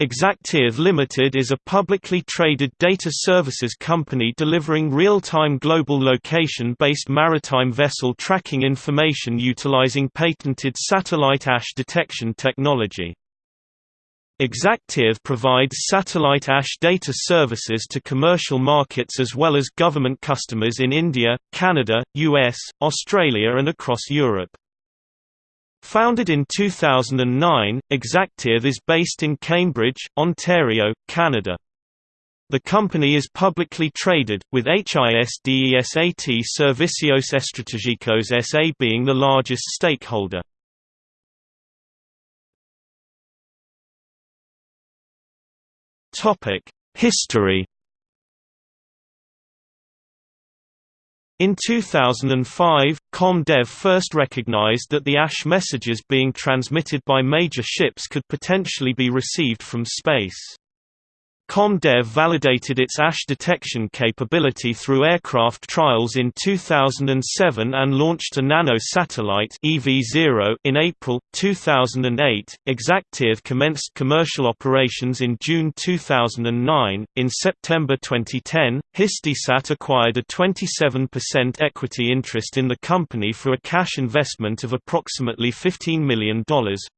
exactEarth Limited is a publicly traded data services company delivering real-time global location-based maritime vessel tracking information utilizing patented satellite AIS detection technology. exactEarth provides satellite AIS data services to commercial markets as well as government customers in India, Canada, US, Australia and across Europe. Founded in 2009, exactEarth is based in Cambridge, Ontario, Canada. The company is publicly traded, with HISDESAT Servicios Estratégicos SA being the largest stakeholder. History In 2005, ComDev first recognized that the AIS messages being transmitted by major ships could potentially be received from space. ComDev validated its AIS detection capability through aircraft trials in 2007 and launched a nano satellite EV0 in April 2008. exactEarth commenced commercial operations in June 2009. In September 2010, Hisdesat acquired a 27% equity interest in the company for a cash investment of approximately $15 million,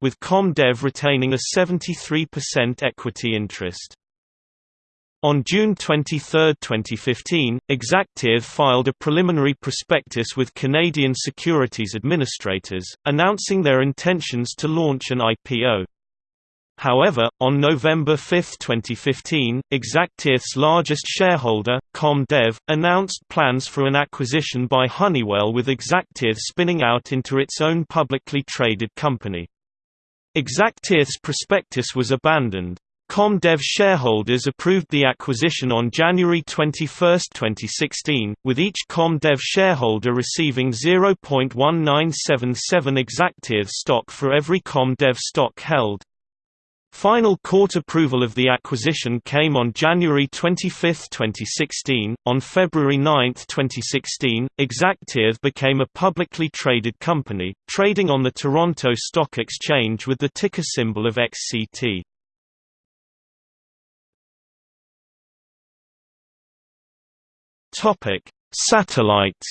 with ComDev retaining a 73% equity interest. On June 23, 2015, exactEarth filed a preliminary prospectus with Canadian Securities Administrators, announcing their intentions to launch an IPO. However, on November 5, 2015, exactEarth's largest shareholder, ComDev, announced plans for an acquisition by Honeywell with exactEarth spinning out into its own publicly traded company. exactEarth's prospectus was abandoned. ComDev shareholders approved the acquisition on January 21, 2016, with each ComDev shareholder receiving 0.1977 exactEarth stock for every ComDev stock held. Final court approval of the acquisition came on January 25, 2016. On February 9, 2016, exactEarth became a publicly traded company, trading on the Toronto Stock Exchange with the ticker symbol of XCT. Topic: Satellites.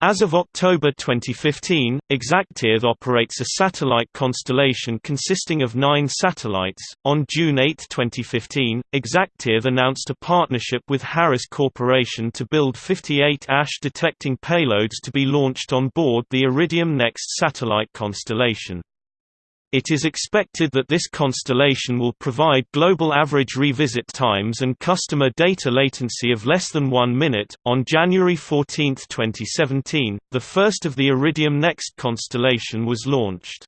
As of October 2015, exactEarth operates a satellite constellation consisting of nine satellites. On June 8, 2015, exactEarth announced a partnership with Harris Corporation to build 58 AIS detecting payloads to be launched on board the Iridium NEXT satellite constellation. It is expected that this constellation will provide global average revisit times and customer data latency of less than one minute. On January 14, 2017, the first of the Iridium Next constellation was launched.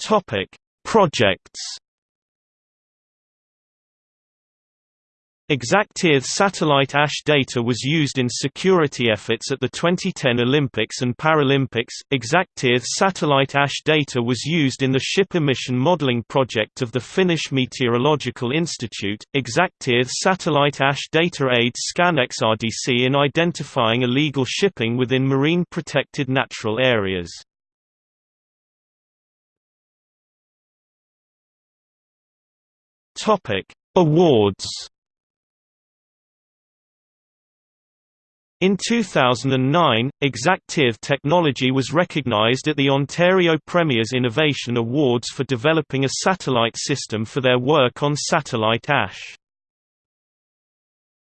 Topic: Projects exactEarth satellite AIS data was used in security efforts at the 2010 Olympics and Paralympics. exactEarth satellite AIS data was used in the ship emission modeling project of the Finnish Meteorological Institute. exactEarth satellite AIS data aids ScanEx RDC in identifying illegal shipping within marine protected natural areas. Topic: Awards In 2009, exactEarth technology was recognized at the Ontario Premier's Innovation Awards for developing a satellite system for their work on satellite AIS.